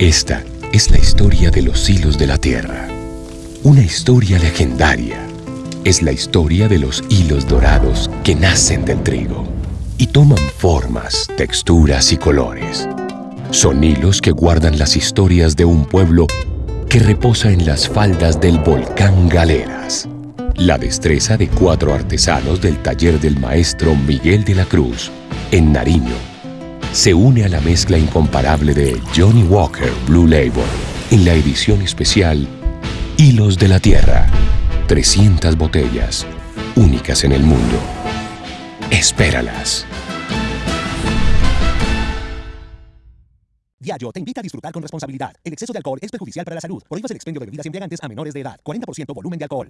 Esta es la historia de los hilos de la tierra. Una historia legendaria. Es la historia de los hilos dorados que nacen del trigo y toman formas, texturas y colores. Son hilos que guardan las historias de un pueblo que reposa en las faldas del volcán Galeras. La destreza de cuatro artesanos del taller del maestro Miguel de la Cruz, en Nariño, se une a la mezcla incomparable de Johnny Walker Blue Label en la edición especial Hilos de la Tierra. 300 botellas, únicas en el mundo. Espéralas. Diageo te invita a disfrutar con responsabilidad. El exceso de alcohol es perjudicial para la salud. Prohíbas el expendio de bebidas embriagantes a menores de edad. 40% volumen de alcohol.